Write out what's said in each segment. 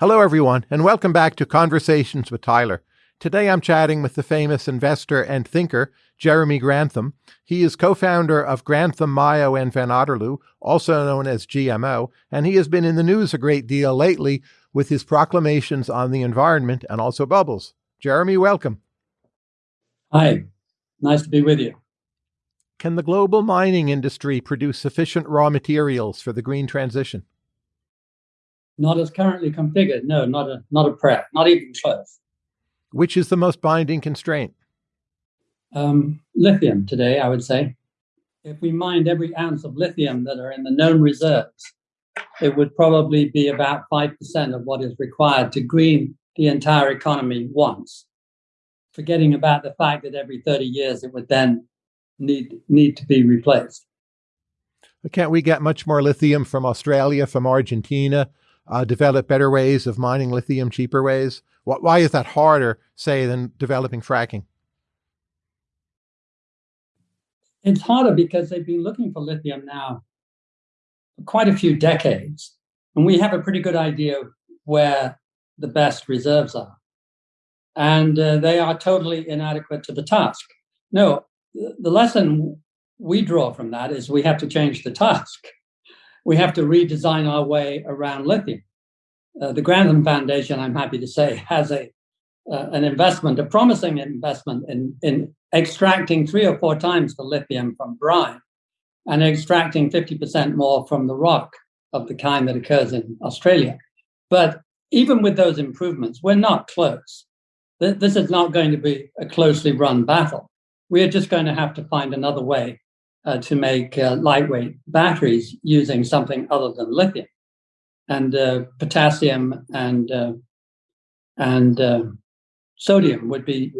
Hello, everyone, and welcome back to Conversations with Tyler. Today I'm chatting with the famous investor and thinker, Jeremy Grantham. He is co founder of Grantham Mayo and Van Otterloo, also known as GMO, and he has been in the news a great deal lately with his proclamations on the environment and also bubbles. Jeremy, welcome. Hi, nice to be with you. Can the global mining industry produce sufficient raw materials for the green transition? Not as currently configured. No, not a not a prayer, not even close. Which is the most binding constraint? Um, lithium today, I would say. If we mined every ounce of lithium that are in the known reserves, it would probably be about 5% of what is required to green the entire economy once. Forgetting about the fact that every 30 years it would then need, need to be replaced. Can't we get much more lithium from Australia, from Argentina, uh, develop better ways of mining lithium, cheaper ways? Why is that harder, say, than developing fracking? It's harder because they've been looking for lithium now for quite a few decades. And we have a pretty good idea where the best reserves are. And uh, they are totally inadequate to the task. No, the lesson we draw from that is we have to change the task. We have to redesign our way around lithium. Uh, the Grantham Foundation, I'm happy to say, has a uh, an investment, a promising investment in, in extracting three or four times the lithium from brine and extracting 50% more from the rock of the kind that occurs in Australia. But even with those improvements, we're not close. This is not going to be a closely run battle. We are just going to have to find another way uh, to make uh, lightweight batteries using something other than lithium and uh, potassium and uh, and uh, sodium would be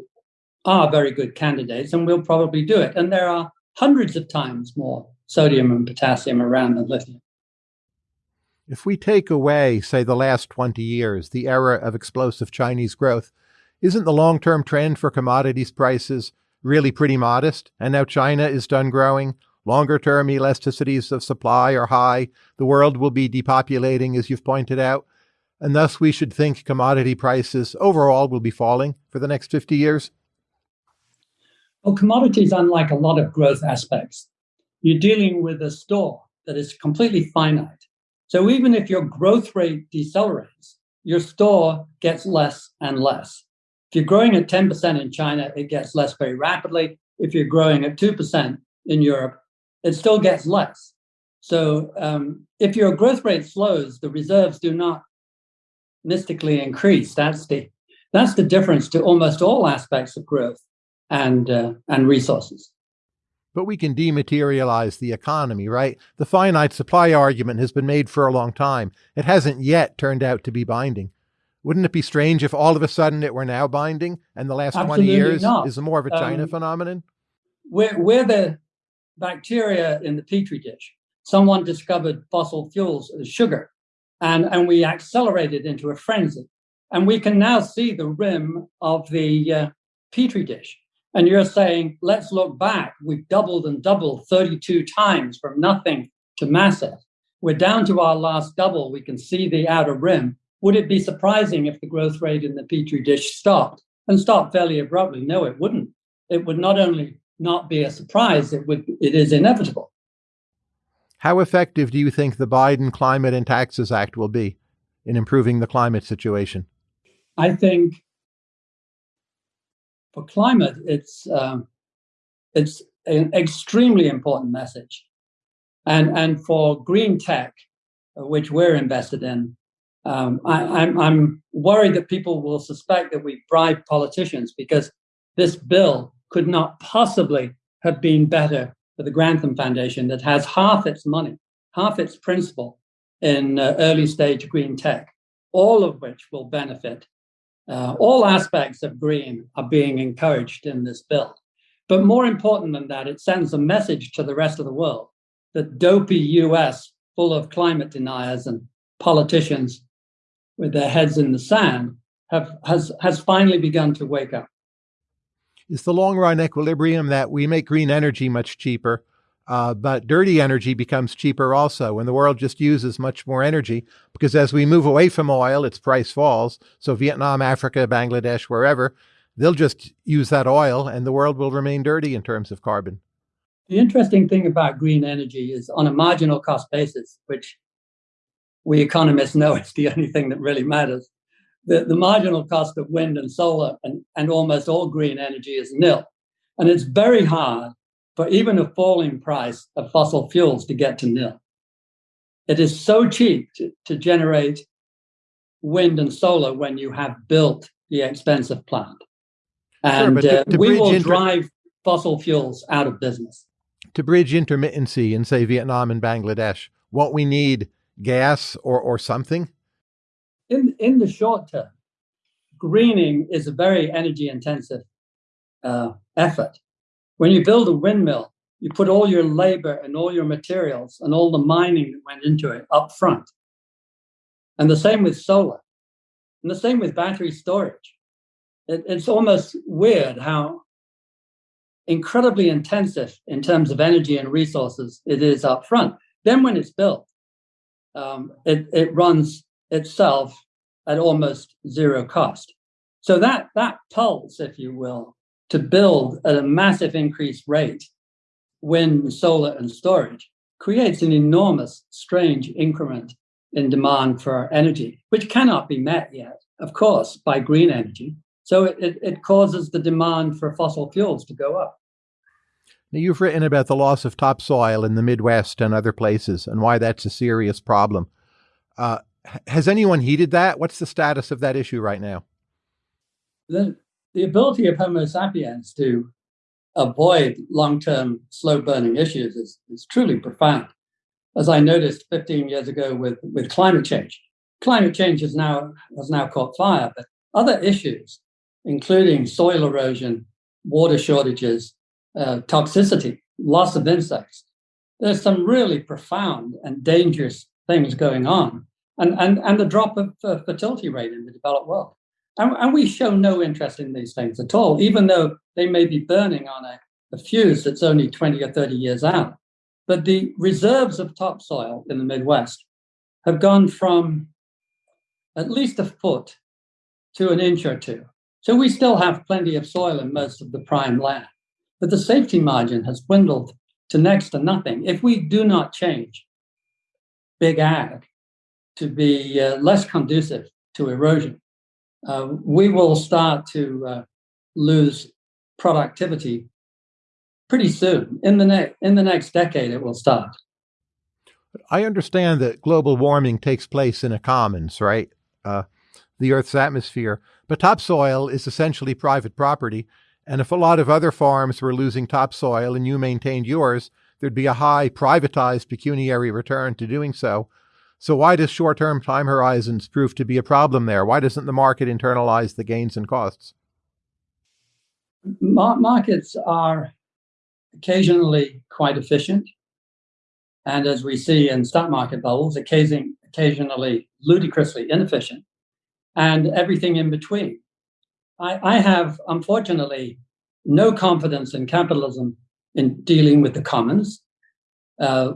are very good candidates, and we'll probably do it. And there are hundreds of times more sodium and potassium around than lithium. If we take away, say, the last 20 years, the era of explosive Chinese growth, isn't the long term trend for commodities prices really pretty modest? And now China is done growing. Longer term elasticities of supply are high. The world will be depopulating, as you've pointed out. And thus, we should think commodity prices overall will be falling for the next 50 years. Well, commodities, unlike a lot of growth aspects, you're dealing with a store that is completely finite. So even if your growth rate decelerates, your store gets less and less. If you're growing at 10% in China, it gets less very rapidly. If you're growing at 2% in Europe, it still gets less. So um, if your growth rate slows, the reserves do not mystically increase. That's the that's the difference to almost all aspects of growth and uh, and resources. But we can dematerialize the economy, right? The finite supply argument has been made for a long time. It hasn't yet turned out to be binding. Wouldn't it be strange if all of a sudden it were now binding and the last Absolutely 20 years not. is more of a China um, phenomenon? We're, we're the bacteria in the petri dish. Someone discovered fossil fuels as sugar, and, and we accelerated into a frenzy. And we can now see the rim of the uh, petri dish. And you're saying, let's look back. We've doubled and doubled 32 times from nothing to massive. We're down to our last double. We can see the outer rim. Would it be surprising if the growth rate in the petri dish stopped and stopped fairly abruptly? No, it wouldn't. It would not only not be a surprise. It would it is inevitable. How effective do you think the Biden Climate and Taxes Act will be in improving the climate situation? I think for climate, it's um, it's an extremely important message, and and for green tech, which we're invested in, um, I, I'm I'm worried that people will suspect that we bribe politicians because this bill could not possibly have been better for the Grantham Foundation that has half its money, half its principal in uh, early stage green tech, all of which will benefit. Uh, all aspects of green are being encouraged in this bill. But more important than that, it sends a message to the rest of the world that dopey US, full of climate deniers and politicians with their heads in the sand, have, has, has finally begun to wake up It's the long run equilibrium that we make green energy much cheaper. Uh, but dirty energy becomes cheaper also, and the world just uses much more energy because as we move away from oil, its price falls. So, Vietnam, Africa, Bangladesh, wherever, they'll just use that oil and the world will remain dirty in terms of carbon. The interesting thing about green energy is on a marginal cost basis, which we economists know it's the only thing that really matters. The, the marginal cost of wind and solar and, and almost all green energy is nil. And it's very hard for even a falling price of fossil fuels to get to nil. It is so cheap to, to generate wind and solar when you have built the expensive plant. And sure, to, uh, we will inter- drive fossil fuels out of business. To bridge intermittency in, say, Vietnam and Bangladesh, won't we need gas or, or something? In, in the short term, greening is a very energy intensive uh, effort. When you build a windmill, you put all your labor and all your materials and all the mining that went into it up front. And the same with solar, and the same with battery storage. It, it's almost weird how incredibly intensive in terms of energy and resources it is up front. Then, when it's built, um, it, it runs itself at almost zero cost. So that that pulse, if you will, to build at a massive increased rate wind, solar, and storage creates an enormous, strange increment in demand for energy, which cannot be met yet, of course, by green energy. So it, it, it causes the demand for fossil fuels to go up. Now, you've written about the loss of topsoil in the Midwest and other places and why that's a serious problem. Uh, has anyone heeded that? What's the status of that issue right now? The, the ability of Homo sapiens to avoid long-term slow-burning issues is, is truly profound. As I noticed 15 years ago with, with climate change, climate change is now has now caught fire, but other issues, including soil erosion, water shortages, uh, toxicity, loss of insects, there's some really profound and dangerous things going on, and and and the drop of uh, fertility rate in the developed world. And, and, we show no interest in these things at all, even though they may be burning on a, a fuse that's only 20 or 30 years out. But the reserves of topsoil in the Midwest have gone from at least a foot to an inch or two. So we still have plenty of soil in most of the prime land. But the safety margin has dwindled to next to nothing. If we do not change big ag to be uh, less conducive to erosion, uh, we will start to uh, lose productivity pretty soon. In the next in the next decade, it will start. I understand that global warming takes place in a commons, right? Uh, the Earth's atmosphere, but topsoil is essentially private property. And if a lot of other farms were losing topsoil and you maintained yours, there'd be a high privatized pecuniary return to doing so. So why does short-term time horizons prove to be a problem there? Why doesn't the market internalize the gains and costs? markets are occasionally quite efficient. And as we see in stock market bubbles, occasionally ludicrously inefficient, and everything in between. I, I have, unfortunately, no confidence in capitalism in dealing with the commons. Uh,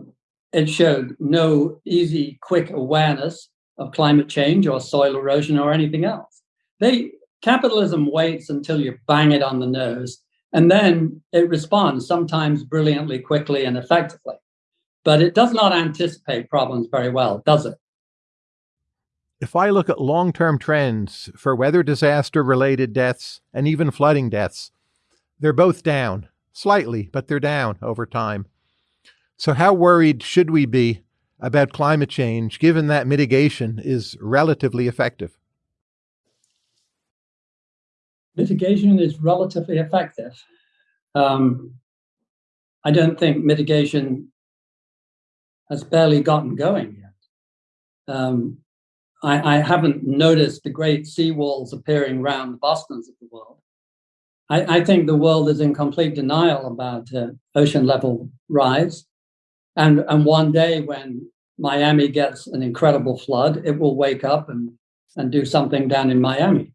it showed no easy, quick awareness of climate change or soil erosion or anything else. They capitalism waits until you bang it on the nose, and then it responds sometimes brilliantly, quickly, and effectively. But it does not anticipate problems very well, does it? If I look at long term trends for weather disaster related deaths and even flooding deaths, they're both down, slightly, but they're down over time. So, how worried should we be about climate change given that mitigation is relatively effective? Mitigation is relatively effective. Um, I don't think mitigation has barely gotten going yet. Um, I, I, haven't noticed the great seawalls appearing around the Bostons of the world. I, I, think the world is in complete denial about uh, ocean level rise. And, and one day when Miami gets an incredible flood, it will wake up and, and do something down in Miami.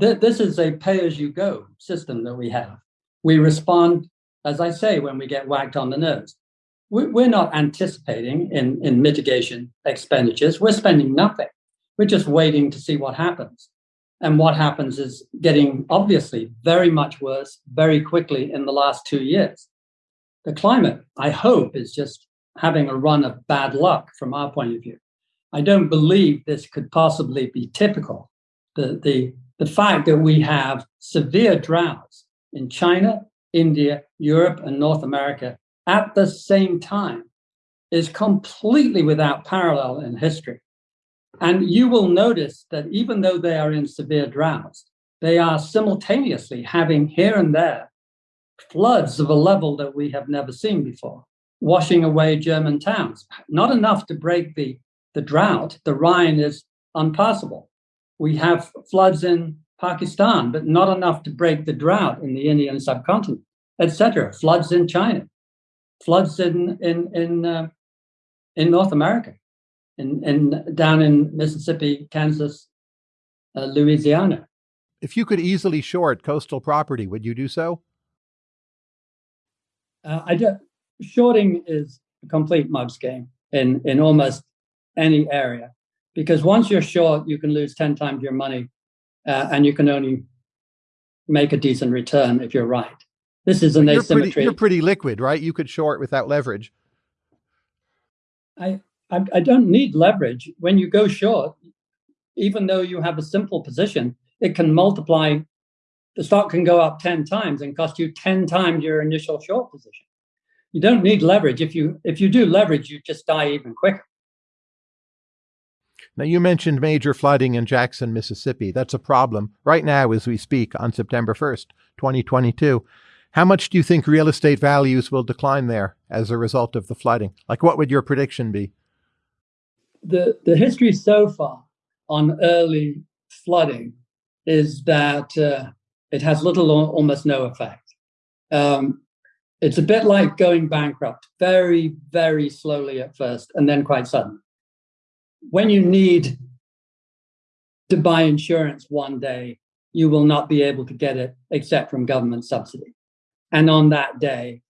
Th- this is a pay as you go system that we have. We respond, as I say, when we get whacked on the nose. we're not anticipating in, in mitigation expenditures. We're spending nothing. We're just waiting to see what happens. And what happens is getting obviously very much worse very quickly in the last two years. The climate, I hope, is just having a run of bad luck from our point of view. I don't believe this could possibly be typical. The, the, the fact that we have severe droughts in China, India, Europe, and North America at the same time is completely without parallel in history. And you will notice that even though they are in severe droughts, they are simultaneously having here and there floods of a level that we have never seen before, washing away German towns. Not enough to break the, the drought. The Rhine is unpassable. We have floods in Pakistan, but not enough to break the drought in the Indian subcontinent, etc. Floods in China, floods in in in uh, in North America, in, in down in Mississippi, Kansas, uh, Louisiana. If you could easily short coastal property, would you do so? Uh, I do, shorting is a complete mugs game in in almost any area because once you're short, you can lose ten times your money, uh, and you can only make a decent return if you're right. This is an you're asymmetry. Pretty, you're pretty liquid, right? You could short without leverage. I, I, I don't need leverage. When you go short, even though you have a simple position, it can multiply. The stock can go up 10 times and cost you 10 times your initial short position. You don't need leverage. If you if you do leverage, you just die even quicker. Now, you mentioned major flooding in Jackson, Mississippi. That's a problem right now as we speak on September 1st, 2022. How much do you think real estate values will decline there as a result of the flooding? Like, what would your prediction be? The, the history so far on early flooding is that uh, it has little or almost no effect. Um, it's a bit like going bankrupt, very, very slowly at first, and then quite sudden. When you need to buy insurance one day, you will not be able to get it except from government subsidy. And on that day,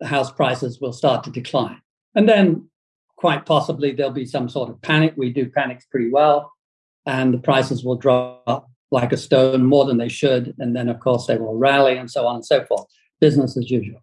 the house prices will start to decline. And then quite possibly there'll be some sort of panic. We do panics pretty well, and the prices will drop like a stone more than they should. And then, of course, they will rally and so on and so forth. Business as usual.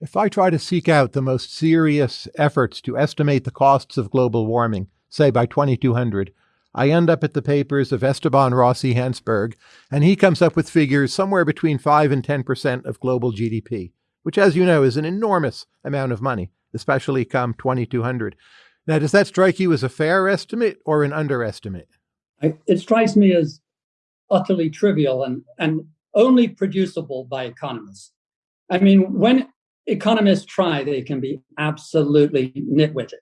If I try to seek out the most serious efforts to estimate the costs of global warming, say by 2200, I end up at the papers of Esteban Rossi Hansberg, and he comes up with figures somewhere between 5 and 10% of global GDP, which, as you know, is an enormous amount of money, especially come 2200. Now, does that strike you as a fair estimate or an underestimate? It strikes me as utterly trivial and, and only producible by economists. I mean, when economists try, they can be absolutely nitwitted.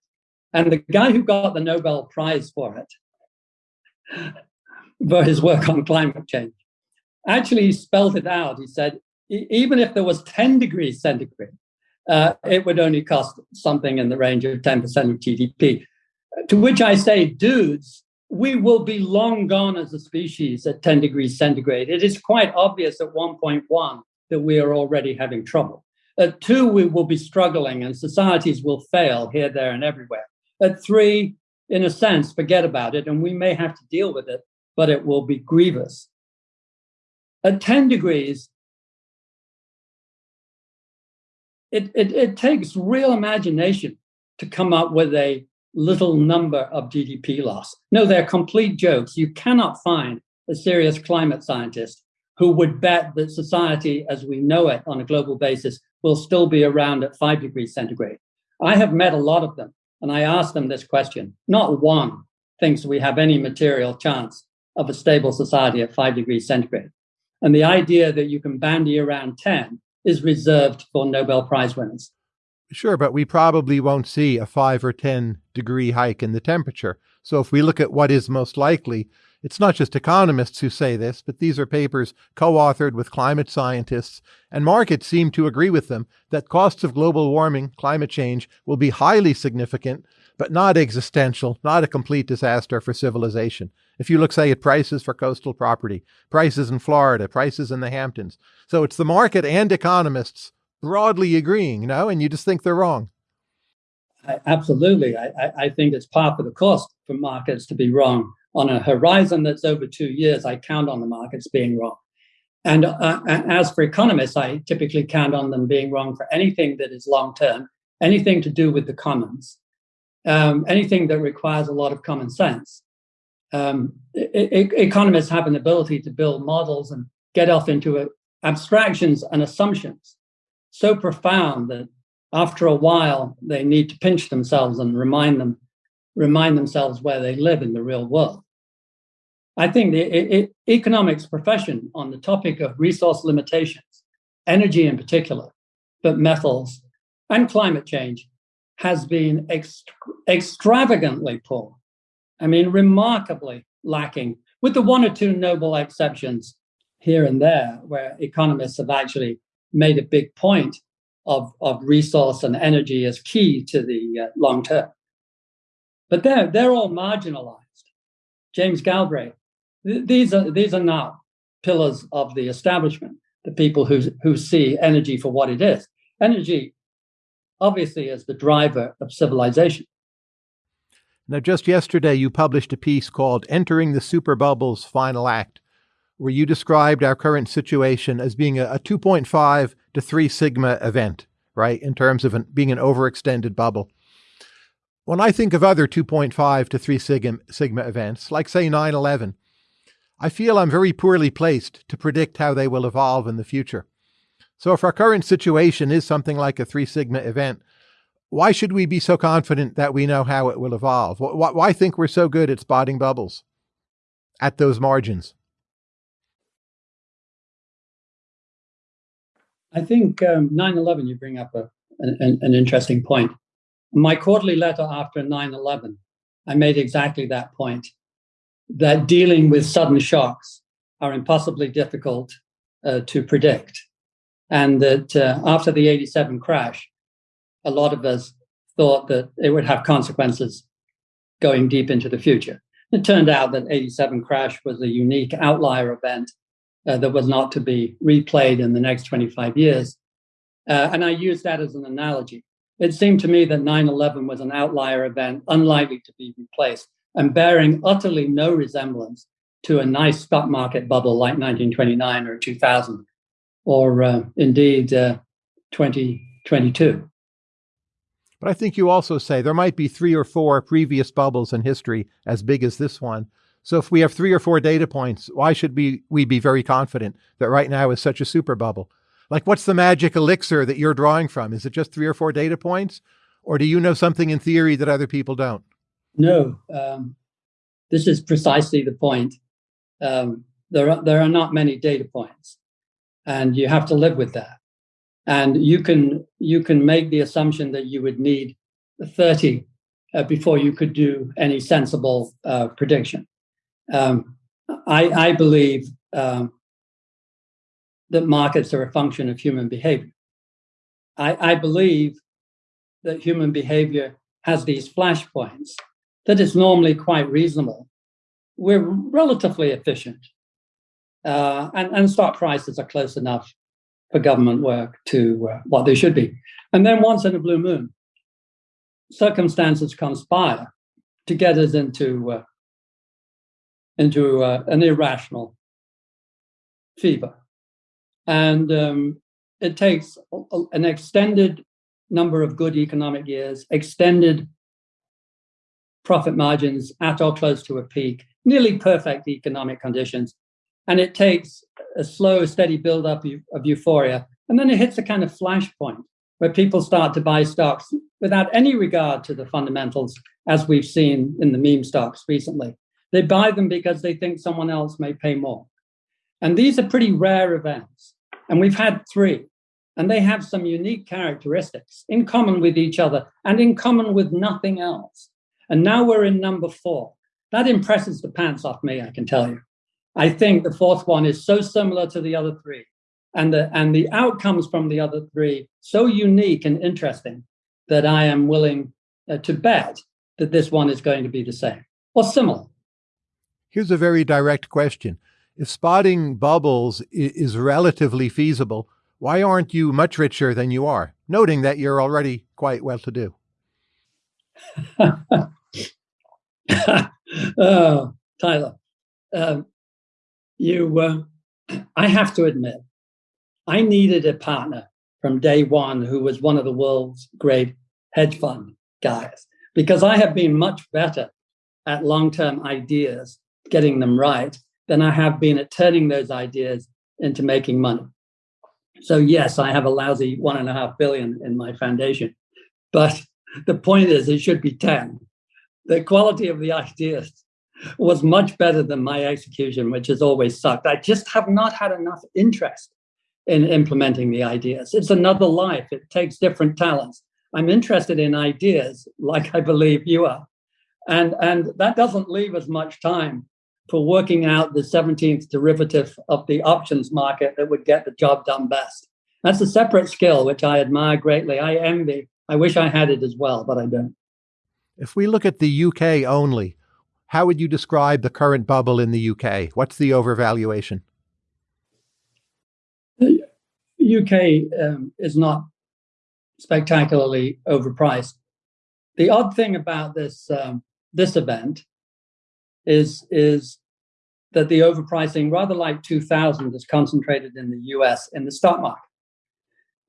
And the guy who got the Nobel Prize for it for his work on climate change. Actually, spelled it out. He said, even if there was 10 degrees centigrade, uh, it would only cost something in the range of 10% of GDP. To which I say, dudes, we will be long gone as a species at 10 degrees centigrade. It is quite obvious at 1.1 that we are already having trouble. At two, we will be struggling and societies will fail here, there, and everywhere. At three, in a sense, forget about it, and we may have to deal with it, but it will be grievous. At 10 degrees, it, it, it takes real imagination to come up with a little number of GDP loss. No, they're complete jokes. You cannot find a serious climate scientist who would bet that society as we know it on a global basis will still be around at five degrees centigrade. I have met a lot of them. And I asked them this question. Not one thinks we have any material chance of a stable society at five degrees centigrade. And the idea that you can bandy around 10 is reserved for Nobel Prize winners. Sure, but we probably won't see a 5 or 10 degree hike in the temperature. So if we look at what is most likely, it's not just economists who say this, but these are papers co authored with climate scientists, and markets seem to agree with them that costs of global warming, climate change, will be highly significant, but not existential, not a complete disaster for civilization. If you look, say, at prices for coastal property, prices in Florida, prices in the Hamptons. So it's the market and economists broadly agreeing, you know, and you just think they're wrong. I, absolutely. I, I think it's par for the course for markets to be wrong. On a horizon that's over two years, I count on the markets being wrong. And uh, as for economists, I typically count on them being wrong for anything that is long term, anything to do with the commons, um, anything that requires a lot of common sense. Um, economists have an ability to build models and get off into uh, abstractions and assumptions so profound that after a while they need to pinch themselves and remind them remind themselves where they live in the real world i think the economics profession on the topic of resource limitations energy in particular but metals and climate change has been ext- extravagantly poor i mean remarkably lacking with the one or two noble exceptions here and there where economists have actually made a big point of, of resource and energy as key to the uh, long term. But they're, they're all marginalized. James Galbraith, th- these, are, these are not pillars of the establishment, the people who, who see energy for what it is. Energy, obviously, as the driver of civilization. Now, just yesterday, you published a piece called Entering the Super Bubble's Final Act where you described our current situation as being a, a 2.5 to 3 sigma event, right, in terms of an, being an overextended bubble. When I think of other 2.5 to 3 sigma, sigma events, like say 9 11, I feel I'm very poorly placed to predict how they will evolve in the future. So, if our current situation is something like a 3 sigma event, why should we be so confident that we know how it will evolve? Why, why think we're so good at spotting bubbles at those margins? I think um, 9-11, you bring up a, an, an interesting point. My quarterly letter after 9-11, I made exactly that point, that dealing with sudden shocks are impossibly difficult uh, to predict. And that uh, after the 87 crash, a lot of us thought that it would have consequences going deep into the future. It turned out that 87 crash was a unique outlier event uh, that was not to be replayed in the next 25 years. Uh, and I use that as an analogy. It seemed to me that 9 11 was an outlier event, unlikely to be replaced, and bearing utterly no resemblance to a nice stock market bubble like 1929 or 2000, or uh, indeed uh, 2022. But I think you also say there might be three or four previous bubbles in history as big as this one so if we have three or four data points, why should we, we be very confident that right now is such a super bubble? Like, what's the magic elixir that you're drawing from? Is it just three or four data points? Or do you know something in theory that other people don't? No, um, this is precisely the point. Um, there, are, there are not many data points, and you have to live with that. And you can you can make the assumption that you would need 30 uh, before you could do any sensible uh, prediction. Um, I, I, believe um, that markets are a function of human behavior. I, I, believe that human behavior has these flashpoints, that is normally quite reasonable. We're relatively efficient, uh, and, and stock prices are close enough for government work to uh, what they should be. And then once in a blue moon, circumstances conspire to get us into uh, into uh, an irrational fever. And um, it takes an extended number of good economic years, extended profit margins at or close to a peak, nearly perfect economic conditions. And it takes a slow, steady build-up of euphoria. And then it hits a kind of flashpoint where people start to buy stocks without any regard to the fundamentals, as we've seen in the meme stocks recently. They buy them because they think someone else may pay more. And these are pretty rare events. And we've had three. And they have some unique characteristics in common with each other and in common with nothing else. And now we're in number four. That impresses the pants off me, I can tell you. I think the fourth one is so similar to the other three. And the, and the outcomes from the other three so unique and interesting that I am willing uh, to bet that this one is going to be the same or similar. Here's a very direct question. If spotting bubbles is relatively feasible, why aren't you much richer than you are, noting that you're already quite well to do? oh, Tyler, um, you, uh, I have to admit, I needed a partner from day one who was one of the world's great hedge fund guys because I have been much better at long term ideas, getting them right, than I have been at turning those ideas into making money. So, yes, I have a lousy one and a half billion in my foundation. But the point is, it should be 10. The quality of the ideas was much better than my execution, which has always sucked. I just have not had enough interest in implementing the ideas. It's another life, it takes different talents. I'm interested in ideas, like I believe you are. And, and that doesn't leave as much time for working out the 17th derivative of the options market that would get the job done best. That's a separate skill, which I admire greatly. I envy. I wish I had it as well, but I don't. If we look at the UK only, how would you describe the current bubble in the UK? What's the overvaluation? The UK um, is not spectacularly overpriced. The odd thing about this um, this event is is that the overpricing, rather like 2000, is concentrated in the US in the stock market.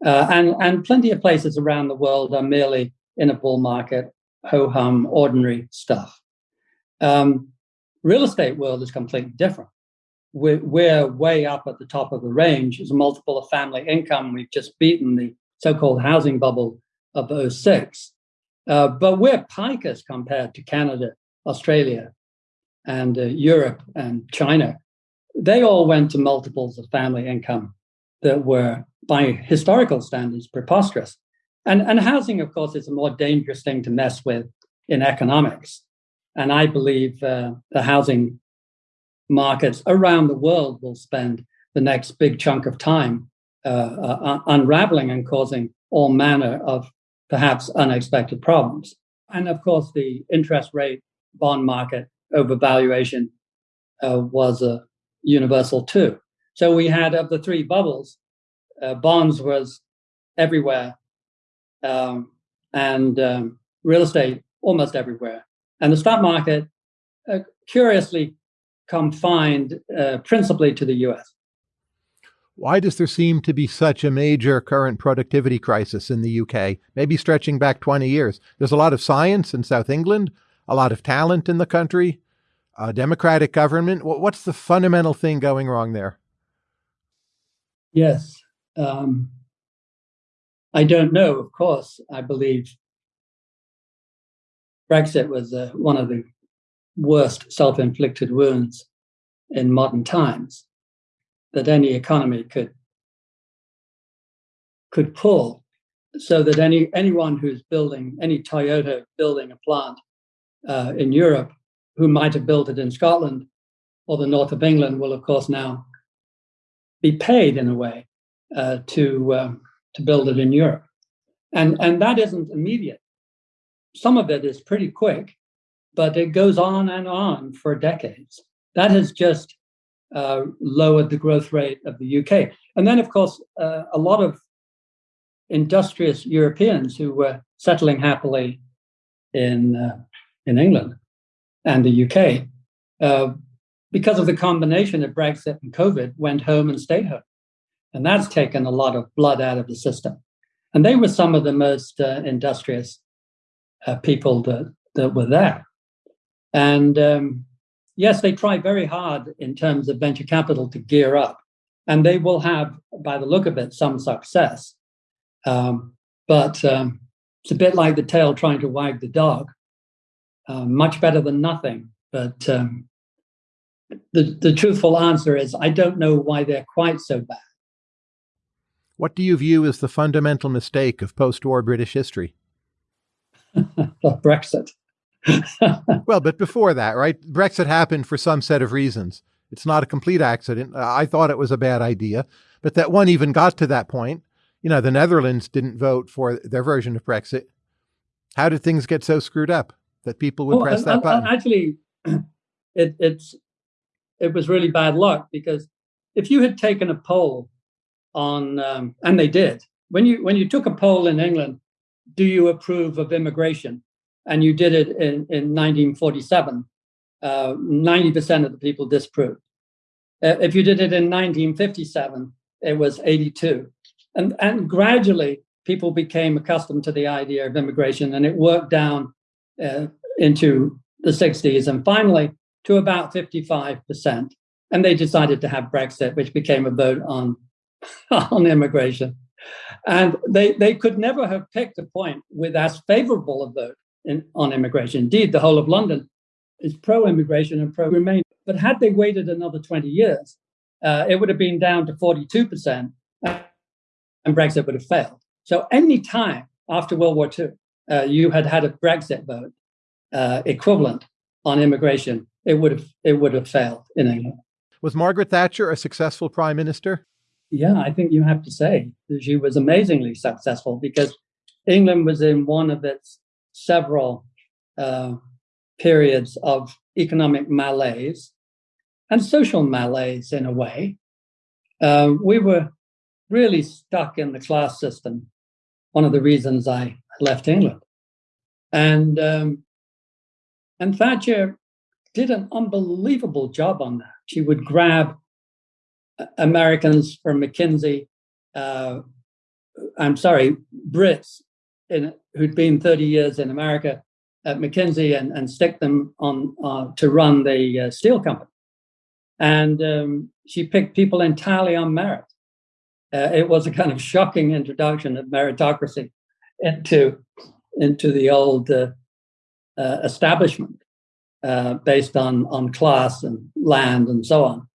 Uh, and, and plenty of places around the world are merely in a bull market, ho hum, ordinary stuff. Um, real estate world is completely different. We're, we're way up at the top of the range as a multiple of family income. We've just beaten the so called housing bubble of 06. Uh, but we're pikers compared to Canada, Australia, and uh, Europe and China. They all went to multiples of family income that were, by historical standards, preposterous. And, and housing, of course, is a more dangerous thing to mess with in economics. And I believe uh, the housing markets around the world will spend the next big chunk of time uh, uh, unraveling and causing all manner of perhaps unexpected problems. And of course, the interest rate bond market overvaluation uh, was a universal too. So we had of the three bubbles, uh, bonds was everywhere, um, and um, real estate almost everywhere, and the stock market uh, curiously confined uh, principally to the U.S. Why does there seem to be such a major current productivity crisis in the UK, maybe stretching back 20 years? There's a lot of science in South England, a lot of talent in the country, a democratic government. What's the fundamental thing going wrong there? Yes. Um, I don't know, of course. I believe Brexit was uh, one of the worst self inflicted wounds in modern times that any economy could could pull so that any anyone who's building any Toyota building a plant uh, in Europe who might have built it in Scotland or the north of England will of course now be paid in a way uh, to um, to build it in Europe. And and that isn't immediate some of it is pretty quick but it goes on and on for decades that has just uh, lowered the growth rate of the UK. And then, of course, uh, a lot of industrious Europeans who were settling happily in uh, in England and the UK, uh, because of the combination of Brexit and COVID, went home and stayed home, and that's taken a lot of blood out of the system. And they were some of the most uh, industrious uh, people that that were there, and um, yes, they try very hard in terms of venture capital to gear up, and they will have, by the look of it, some success. Um, but um, it's a bit like the tail trying to wag the dog. Uh, much better than nothing. But um, the, the truthful answer is I don't know why they're quite so bad. What do you view as the fundamental mistake of post war British history? Brexit. well, but before that, right? Brexit happened for some set of reasons. It's not a complete accident. I thought it was a bad idea, but that one even got to that point. You know, the Netherlands didn't vote for their version of Brexit. How did things get so screwed up that people would well, press that button? Actually, it, it's it was really bad luck because if you had taken a poll on, um, and they did, when you when you took a poll in England, do you approve of immigration? and you did it in, in 1947, uh, 90% of the people disapproved. Uh, if you did it in 1957, it was 82. And, and gradually, people became accustomed to the idea of immigration, and it worked down uh, into the 60s and finally to about 55%. And they decided to have Brexit, which became a vote on, on immigration. And they, they could never have picked a point with as favorable a vote in, on immigration. Indeed, the whole of London is pro immigration and pro remain. But had they waited another 20 years, uh, it would have been down to 42%, and Brexit would have failed. So, any time after World War II, uh, you had had a Brexit vote uh, equivalent on immigration, it would have it would have failed in England. Was Margaret Thatcher a successful prime minister? Yeah, I think you have to say that she was amazingly successful because England was in one of its several uh, periods of economic malaise and social malaise in a way. Uh, we were really stuck in the class system. One of the reasons I left England, and um, and Thatcher did an unbelievable job on that. She would grab Americans from McKinsey, uh, I'm sorry, Brits in, who'd been 30 years in America at McKinsey and, and stick them on uh, to run the uh, steel company. And um, she picked people entirely on merit. Uh, it was a kind of shocking introduction of meritocracy into into the old uh, uh, establishment based on on class and land and so on.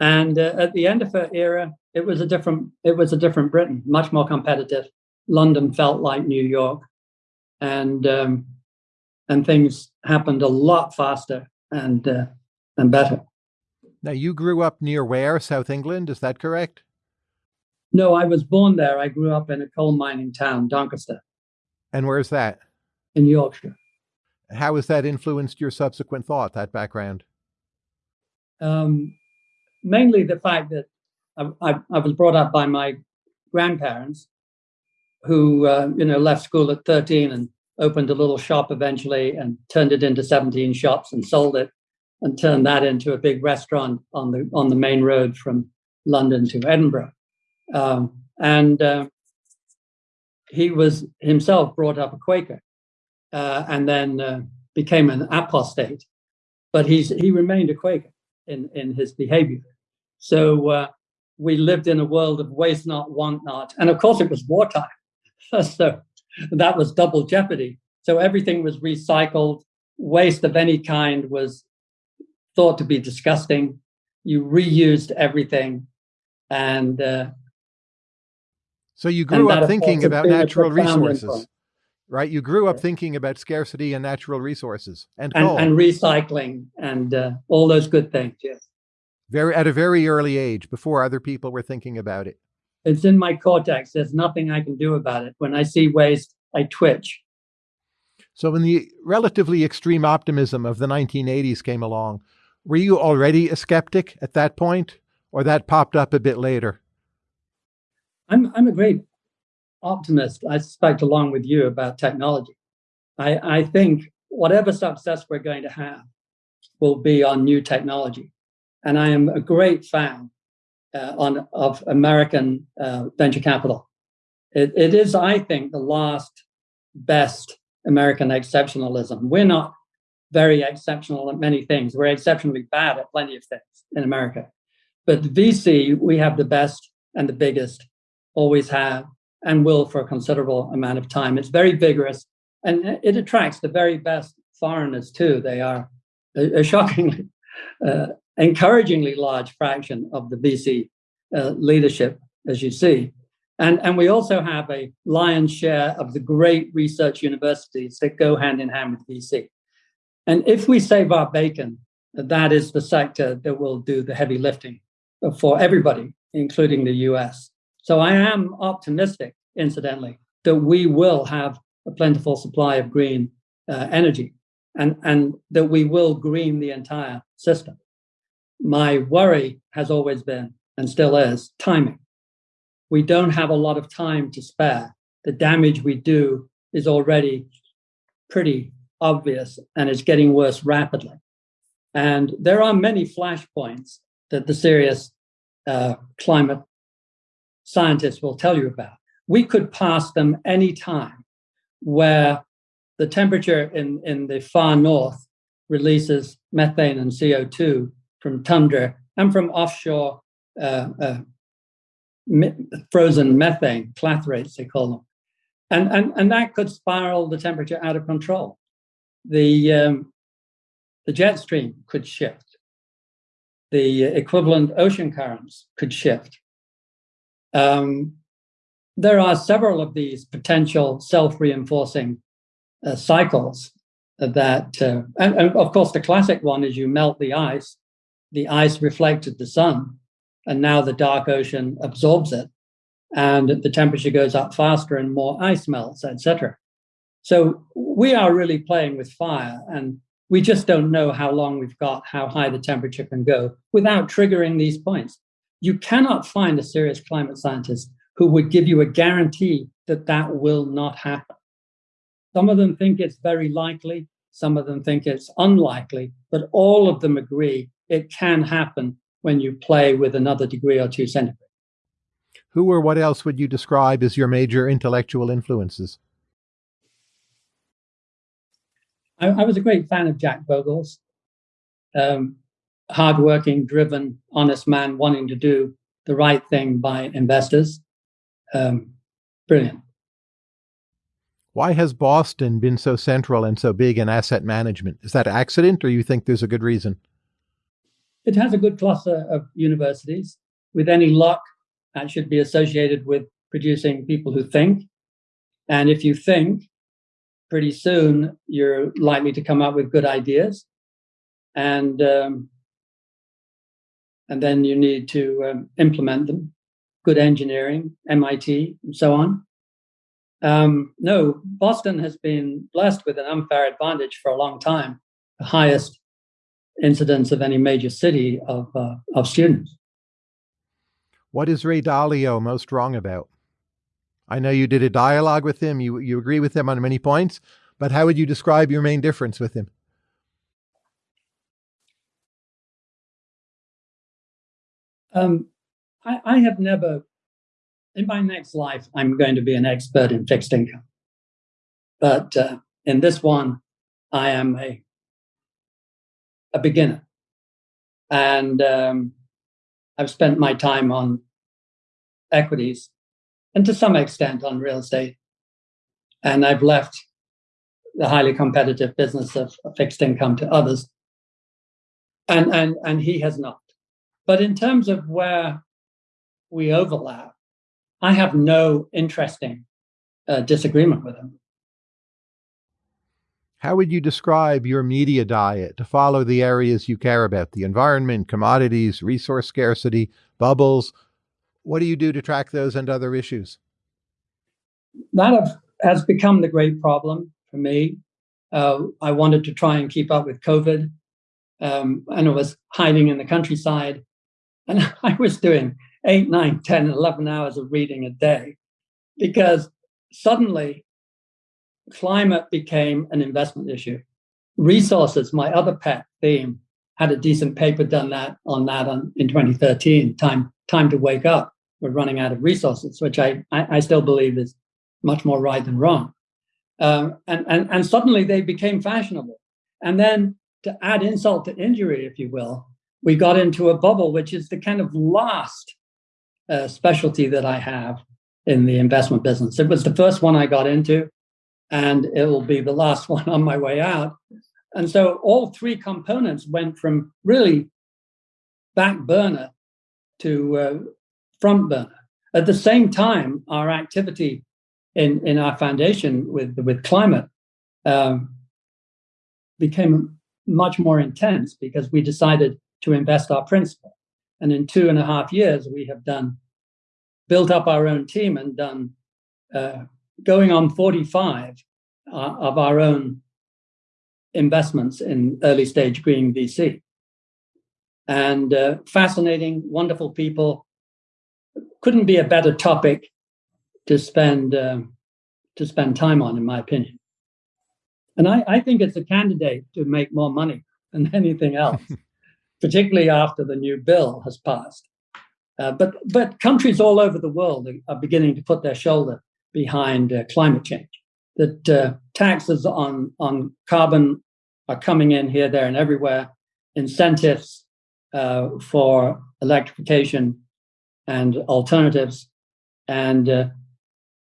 And at the end of her era, it was a different it was a different Britain, much more competitive. London felt like New York, and um, and things happened a lot faster and uh, and better. Now, you grew up near where, South England? Is that correct? No, I was born there. I grew up in a coal mining town, Doncaster. And where's that? In Yorkshire. How has that influenced your subsequent thought, that background? Um, mainly the fact that I, I, I, was brought up by my grandparents who, uh, you know, left school at 13 and opened a little shop eventually and turned it into 17 shops and sold it and turned that into a big restaurant on the on the main road from London to Edinburgh. Um, and uh, he was himself brought up a Quaker uh, and then uh, became an apostate, but he's he remained a Quaker in in his behavior. So uh, we lived in a world of waste not, want not, and of course it was wartime, so that was double jeopardy. So everything was recycled. Waste of any kind was thought to be disgusting. You reused everything, and uh, so you grew up thinking about natural resources, right? You grew up thinking about scarcity and natural resources and and, and recycling and uh, all those good things. Yes, very at a very early age, before other people were thinking about it. It's in my cortex. There's nothing I can do about it. When I see waste, I twitch. So, when the relatively extreme optimism of the 1980s came along, were you already a skeptic at that point, or that popped up a bit later? I'm, I'm a great optimist, I suspect, along with you about technology. I, I think whatever success we're going to have will be on new technology. And I am a great fan uh, on, of American uh, venture capital. It, it is, I think, the last best American exceptionalism. We're not very exceptional at many things. We're exceptionally bad at plenty of things in America. But VC, we have the best and the biggest, always have, and will for a considerable amount of time. It's very vigorous and it attracts the very best foreigners too. They are a, a shockingly, uh, encouragingly large fraction of the VC uh, leadership, as you see. And, and we also have a lion's share of the great research universities that go hand in hand with VC. And if we save our bacon, that is the sector that will do the heavy lifting for everybody, including the US. So I am optimistic, incidentally, that we will have a plentiful supply of green uh, energy and, and that we will green the entire system. My worry has always been and still is timing. We don't have a lot of time to spare. The damage we do is already pretty obvious and it's getting worse rapidly. And there are many flashpoints that the serious uh, climate scientists will tell you about. We could pass them any time where the temperature in, in the far north releases methane and CO2 from tundra and from offshore uh, uh, frozen methane, clathrates, they call them. And, and, and that could spiral the temperature out of control. The, um, the jet stream could shift. The equivalent ocean currents could shift. Um, there are several of these potential self-reinforcing uh, cycles that, uh, and, and, of course, the classic one is you melt the ice, the ice reflected the sun, and now the dark ocean absorbs it, and the temperature goes up faster and more ice melts, etc. So we are really playing with fire, and we just don't know how long we've got, how high the temperature can go without triggering these points. You cannot find a serious climate scientist who would give you a guarantee that that will not happen. Some of them think it's very likely, some of them think it's unlikely, but all of them agree it can happen when you play with another degree or two centigrade. Who or what else would you describe as your major intellectual influences? I, I was a great fan of Jack Bogle's. Um, hardworking, driven, honest man wanting to do the right thing by investors. Um, brilliant. Why has Boston been so central and so big in asset management? Is that accident, or you think there's a good reason? It has a good cluster of universities. With any luck, that should be associated with producing people who think. And if you think, pretty soon you're likely to come up with good ideas. And um, and then you need to um, implement them. Good engineering, MIT, and so on. Um, no, Boston has been blessed with an unfair advantage for a long time, the highest incidence of any major city of, uh, of students. What is Ray Dalio most wrong about? I know you did a dialogue with him. You, you agree with him on many points, but how would you describe your main difference with him? Um, I, I have never in my next life, I'm going to be an expert in fixed income. But uh, in this one, I am a, a beginner. And um, I've spent my time on equities and to some extent on real estate. And I've left the highly competitive business of, fixed income to others. And, and, and he has not. But in terms of where we overlap, I have no interesting uh, disagreement with him. How would you describe your media diet to follow the areas you care about the environment, commodities, resource scarcity, bubbles? What do you do to track those and other issues? That has become the great problem for me. Uh, I wanted to try and keep up with COVID, um, and I was hiding in the countryside, and I was doing eight, nine, 10, 11 hours of reading a day because suddenly climate became an investment issue. Resources, my other pet theme, had a decent paper done that on that on, in 2013. Time, time to wake up. We're running out of resources, which I, I, I still believe is much more right than wrong. Um, and, and, and suddenly they became fashionable. And then to add insult to injury, if you will, we got into a bubble, which is the kind of last uh, specialty that I have in the investment business. It was the first one I got into, and it will be the last one on my way out. And so all three components went from really back burner to uh, front burner. At the same time, our activity in, in our foundation with, with climate um, became much more intense because we decided to invest our principal. And in two and a half years, we have done built up our own team and done uh, going on 45 uh, of our own investments in early stage green VC. And uh, fascinating, wonderful people. Couldn't be a better topic to spend um, to spend time on, in my opinion. And I, I think it's a candidate to make more money than anything else, particularly after the new bill has passed. Uh, but but countries all over the world are, are beginning to put their shoulder behind uh, climate change. That uh, taxes on on carbon are coming in here, there, and everywhere. Incentives uh, for electrification and alternatives, and uh,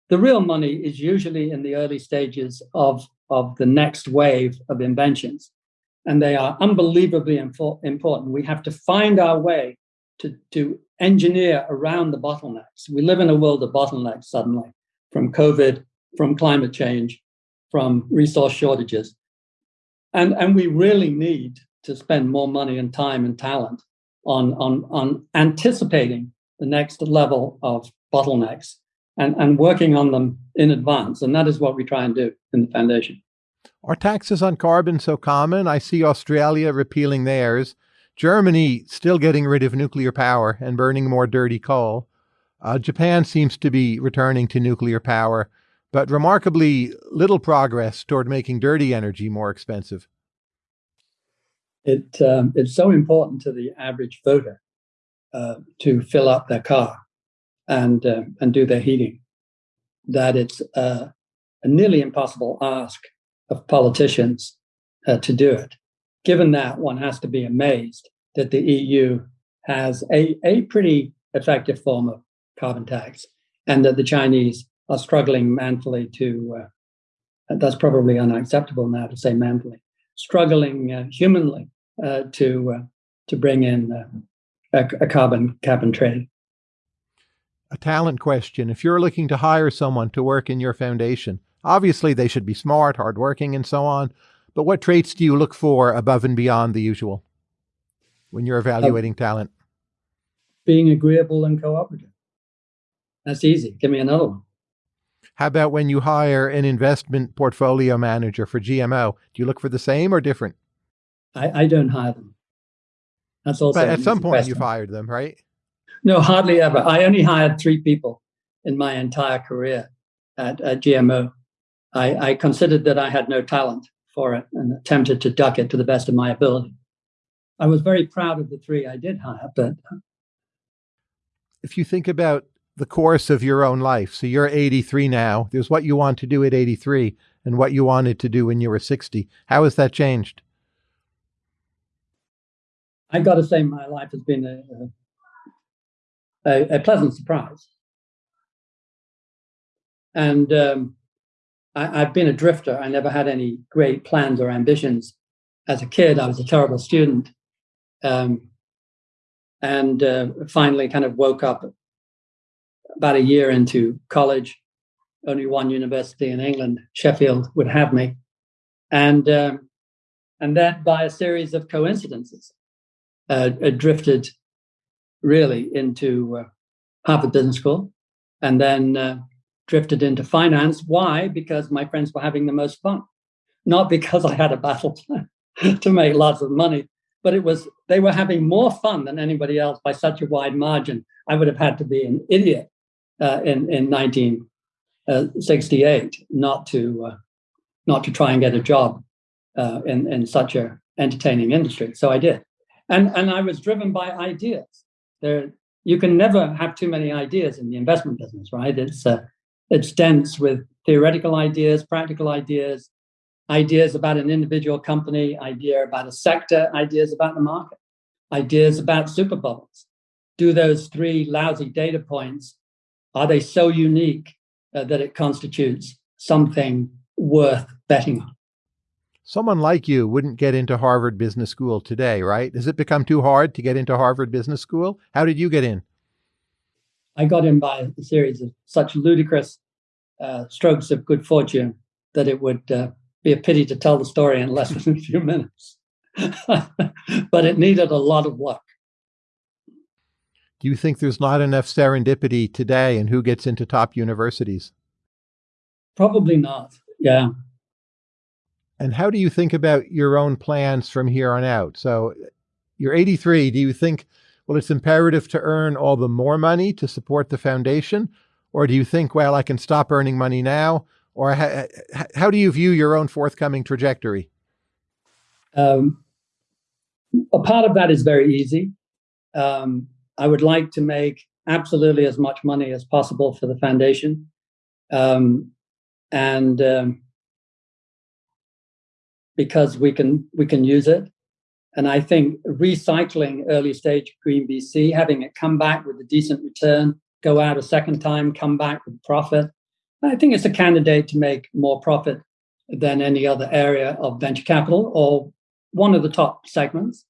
the real money is usually in the early stages of of the next wave of inventions, and they are unbelievably important. We have to find our way to to engineer around the bottlenecks. We live in a world of bottlenecks suddenly from COVID, from climate change, from resource shortages. And, and we really need to spend more money and time and talent on, on, on anticipating the next level of bottlenecks and, and working on them in advance. And that is what we try and do in the foundation. Are taxes on carbon so common? I see Australia repealing theirs. Germany still getting rid of nuclear power and burning more dirty coal. Uh, Japan seems to be returning to nuclear power, but remarkably little progress toward making dirty energy more expensive. It, um, it's so important to the average voter uh, to fill up their car and, uh, and do their heating that it's uh, a nearly impossible ask of politicians uh, to do it. Given that, one has to be amazed that the EU has a, a pretty effective form of carbon tax and that the Chinese are struggling manfully to, uh, that's probably unacceptable now to say manfully, struggling uh, humanly uh, to, uh, to bring in uh, a, a carbon cap and trade. A talent question. If you're looking to hire someone to work in your foundation, obviously they should be smart, hardworking, and so on. But what traits do you look for above and beyond the usual when you're evaluating uh, talent? Being agreeable and cooperative. That's easy. Give me another one. How about when you hire an investment portfolio manager for GMO? Do you look for the same or different? I, I don't hire them. That's also. But at some point, you've hired them, right? No, hardly ever. I only hired three people in my entire career at, at GMO. I, I considered that I had no talent for it and attempted to duck it to the best of my ability. I was very proud of the three I did hire, but if you think about the course of your own life. So you're 83 now. There's what you want to do at 83 and what you wanted to do when you were 60. How has that changed? I've got to say, my life has been a, a, a pleasant surprise. And um, I, have been a drifter. I never had any great plans or ambitions. As a kid, I was a terrible student. Um, and uh, finally kind of woke up about a year into college, only one university in England, Sheffield, would have me, and um, and then by a series of coincidences, uh, drifted really into uh, Harvard Business School, and then uh, drifted into finance. Why? Because my friends were having the most fun, not because I had a battle plan to make lots of money, but it was they were having more fun than anybody else by such a wide margin. I would have had to be an idiot uh, in in 1968 uh, not to uh, not to try and get a job uh, in in such a entertaining industry. So I did, and and I was driven by ideas. There, you can never have too many ideas in the investment business, right? It's uh, it's dense with theoretical ideas, practical ideas, ideas about an individual company, idea about a sector, ideas about the market, ideas about super bubbles. Do those three lousy data points are they so unique uh, that it constitutes something worth betting on? Someone like you wouldn't get into Harvard Business School today, right? Has it become too hard to get into Harvard Business School? How did you get in? I got in by a series of such ludicrous uh, strokes of good fortune that it would uh, be a pity to tell the story in less than a few minutes. but it needed a lot of luck. Do you think there's not enough serendipity today in who gets into top universities? Probably not. Yeah. And how do you think about your own plans from here on out? So you're 83. Do you think, well, it's imperative to earn all the more money to support the foundation? Or do you think, well, I can stop earning money now, Or ha- how do you view your own forthcoming trajectory? Um, a part of that is very easy. Um, I would like to make absolutely as much money as possible for the foundation. Um, and um, because we can we can use it. And I think recycling early stage green VC, having it come back with a decent return, go out a second time, come back with profit. I think it's a candidate to make more profit than any other area of venture capital or one of the top segments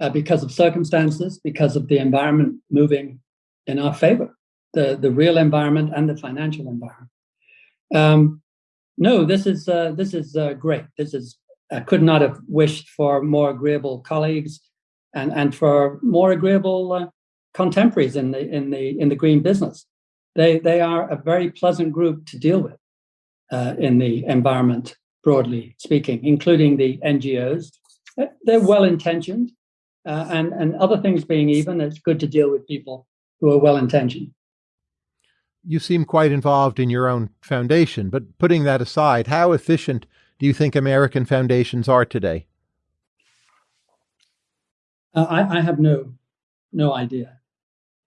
uh, because of circumstances, because of the environment moving in our favor, the, the real environment and the financial environment. Um, no, this is uh, this is uh, great. This is I could not have wished for more agreeable colleagues and and for more agreeable uh, contemporaries in the in the in the green business. They they are a very pleasant group to deal with uh, in the environment broadly speaking, including the NGOs. They're well intentioned, uh, and and other things being even, it's good to deal with people who are well intentioned you seem quite involved in your own foundation, but putting that aside, how efficient do you think American foundations are today? Uh, I, I, have no no idea.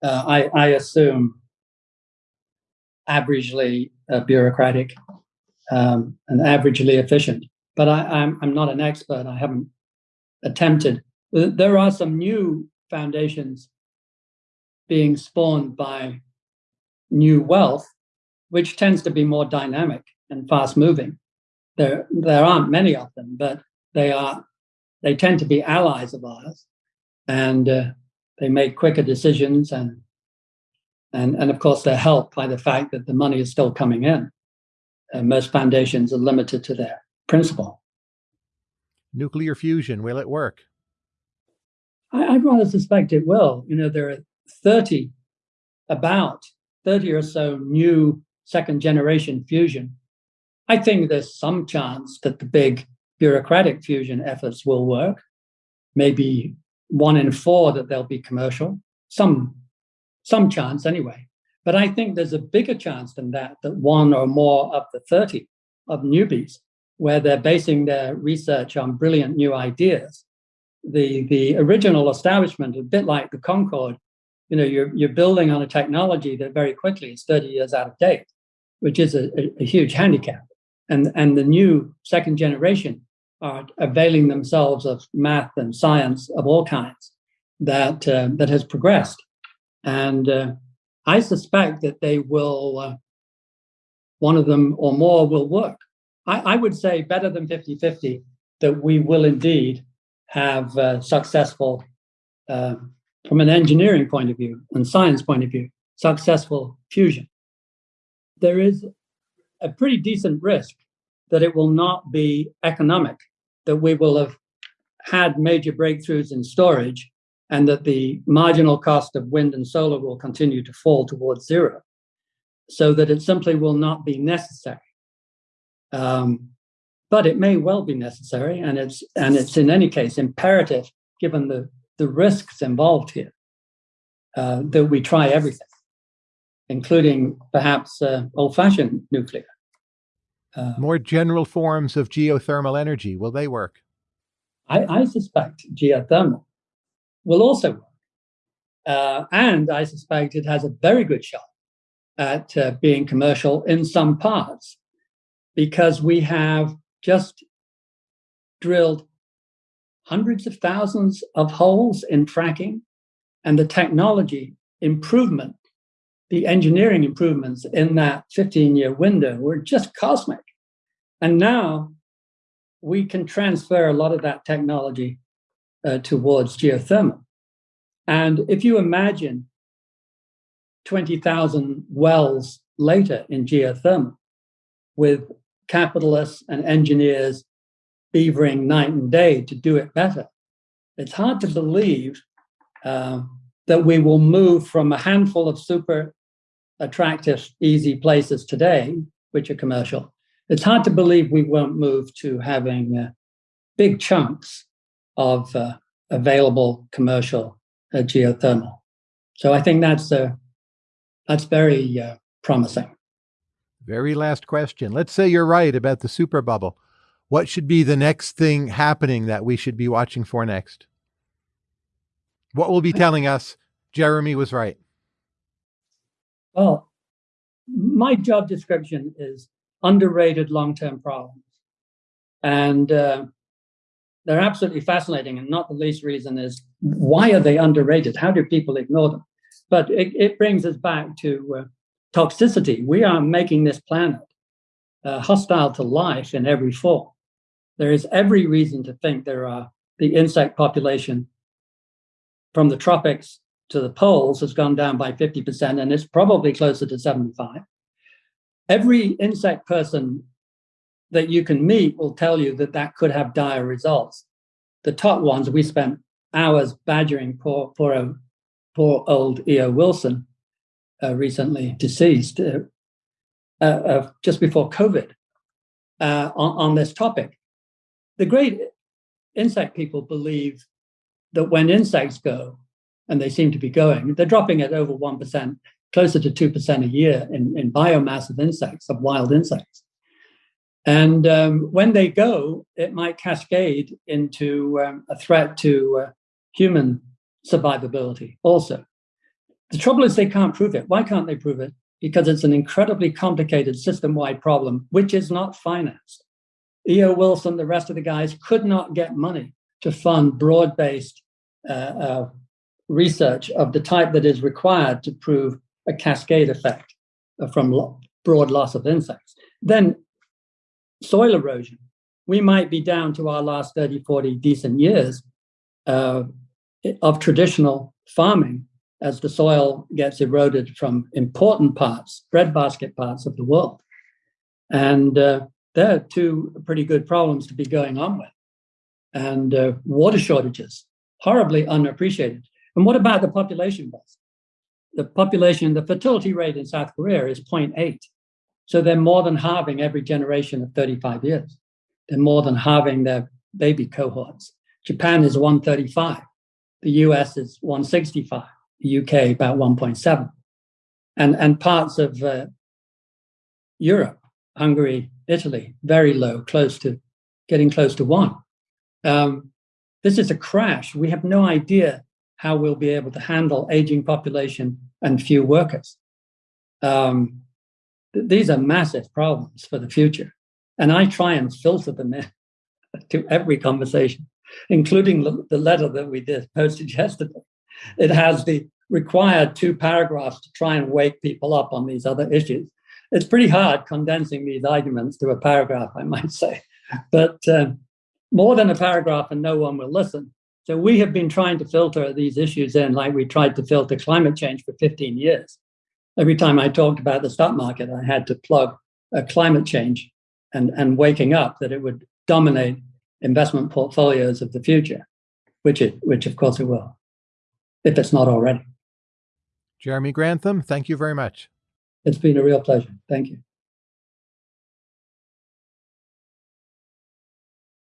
Uh, I, I, assume averagely uh, bureaucratic um, and averagely efficient, but I, I'm, I'm not an expert. I haven't attempted. There are some new foundations being spawned by new wealth, which tends to be more dynamic and fast moving. There, there aren't many of them, but they are. They tend to be allies of ours, and uh, they make quicker decisions, and and and of course they're helped by the fact that the money is still coming in. Uh, most foundations are limited to their principal. Nuclear fusion, will it work? I, I'd rather suspect it will. You know, there are 30 about 30 or so new second generation fusion, I think there's some chance that the big bureaucratic fusion efforts will work. Maybe one in four that they'll be commercial. Some, some chance anyway. But I think there's a bigger chance than that, that one or more of the 30 of newbies, where they're basing their research on brilliant new ideas. The, the original establishment, a bit like the Concorde, you know you're you're building on a technology that very quickly is 30 years out of date which is a, a, a huge handicap. And and the new second generation are availing themselves of math and science of all kinds that uh, that has progressed. And uh, i suspect that they will uh, one of them or more will work. I, I, would say better than 50-50 that we will indeed have uh, successful um, from an engineering point of view and science point of view, successful fusion, there is a pretty decent risk that it will not be economic, that we will have had major breakthroughs in storage, and that the marginal cost of wind and solar will continue to fall towards zero, so that it simply will not be necessary. Um, but it may well be necessary, and it's and it's in any case imperative, given the the risks involved here uh, that we try everything, including perhaps uh, old fashioned nuclear. Uh, More general forms of geothermal energy, will they work? I, I suspect geothermal will also work. Uh, and I suspect it has a very good shot at uh, being commercial in some parts because we have just drilled hundreds of thousands of holes in fracking, and the technology improvement, the engineering improvements in that 15 year window were just cosmic. And now we can transfer a lot of that technology uh, towards geothermal. And if you imagine 20,000 wells later in geothermal with capitalists and engineers beavering night and day to do it better. It's hard to believe uh, that we will move from a handful of super attractive, easy places today, which are commercial. It's hard to believe we won't move to having uh, big chunks of uh, available commercial uh, geothermal. So I think that's uh, that's very uh, promising. Very last question. Let's say you're right about the super bubble. What should be the next thing happening that we should be watching for next? What will be telling us Jeremy was right? Well, my job description is underrated long term problems. And uh, they're absolutely fascinating. And not the least reason is why are they underrated? How do people ignore them? But it, it brings us back to uh, toxicity. We are making this planet uh, hostile to life in every form. There is every reason to think there are the insect population from the tropics to the poles has gone down by 50%, and it's probably closer to 75. Every insect person that you can meet will tell you that that could have dire results. The top ones, we spent hours badgering poor, poor, poor old E.O. Wilson, recently deceased, uh, uh, just before COVID, uh, on, on this topic. The great insect people believe that when insects go, and they seem to be going, they're dropping at over 1%, closer to 2% a year in, in biomass of insects, of wild insects. And um, when they go, it might cascade into um, a threat to uh, human survivability also. The trouble is they can't prove it. Why can't they prove it? Because it's an incredibly complicated system wide problem, which is not financed. E.O. Wilson, the rest of the guys could not get money to fund broad based uh, uh, research of the type that is required to prove a cascade effect from lo- broad loss of insects. Then soil erosion. We might be down to our last 30, 40 decent years uh, of traditional farming as the soil gets eroded from important parts, breadbasket parts of the world. And uh, there are two pretty good problems to be going on with. And uh, water shortages, horribly unappreciated. And what about the population? The population, the fertility rate in South Korea is 0.8. So they're more than halving every generation of 35 years. They're more than halving their baby cohorts. Japan is 135. The US is 165. UK about 1.7. And, and parts of uh, Europe, Hungary, Italy, very low, close to getting close to one. Um, this is a crash. We have no idea how we'll be able to handle aging population and few workers. Um, these are massive problems for the future. And I try and filter them in to every conversation, including the letter that we did posted yesterday. It has the required two paragraphs to try and wake people up on these other issues. It's pretty hard condensing these arguments to a paragraph, I might say, but uh, more than a paragraph, and no one will listen. So we have been trying to filter these issues in like we tried to filter climate change for 15 years every time I talked about the stock market, I had to plug a climate change and, and waking up that it would dominate investment portfolios of the future, which it which of course it will, if it's not already. Jeremy Grantham, thank you very much. It's been a real pleasure. Thank you.